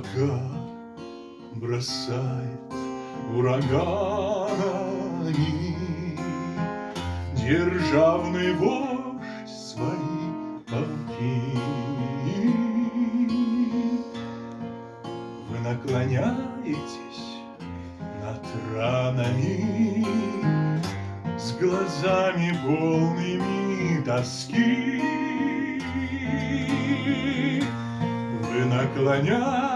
Пока бросает ураганами Державный вождь свои полки. Вы наклоняетесь над ранами С глазами полными тоски. Вы наклоняетесь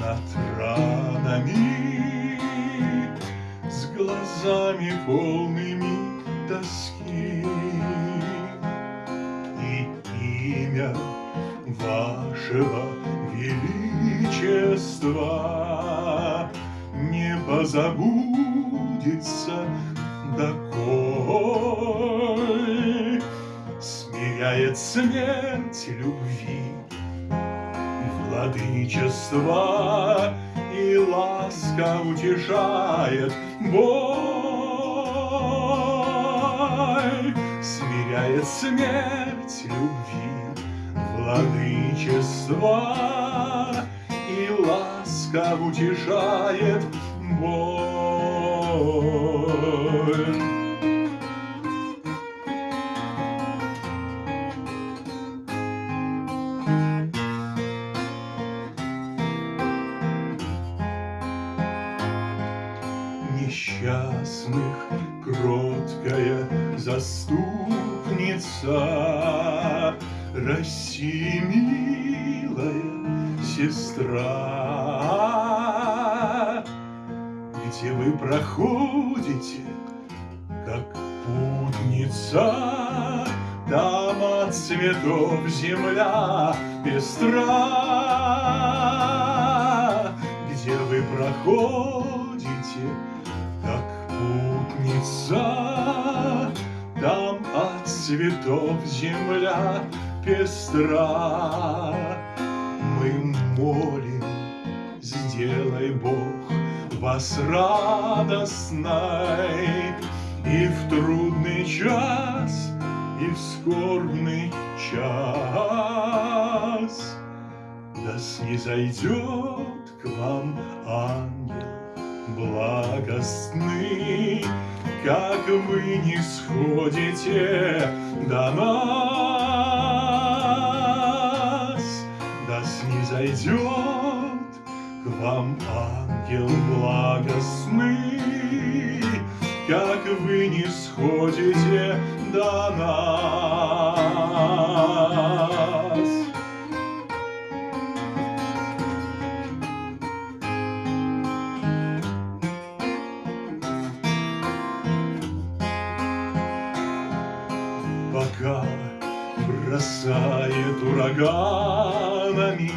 над ранами С глазами полными тоски. И имя вашего величества Не позабудется доколь Смиряет смерть любви владычества И ласка утешает боль. Смиряет смерть любви, владычества И ласка утешает боль. Несчастных кроткая заступница, России милая сестра, где вы проходите, как путница, там от цветов земля пестра, где вы проходите, путница, Там от цветов земля пестра. Мы молим, сделай Бог вас радостной И в трудный час, и в скорбный час. Да снизойдет к вам ангел благостны, как вы не сходите до нас, да снизойдет к вам ангел благостный, как вы не сходите до нас. Пока бросает ураганами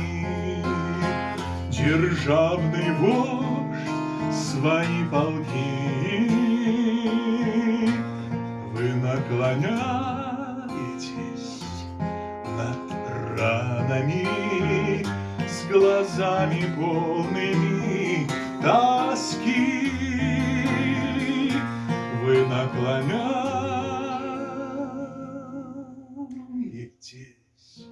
Державный вождь свои полки. Вы наклоняетесь над ранами С глазами полными тоски. Смеетесь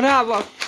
Bravo!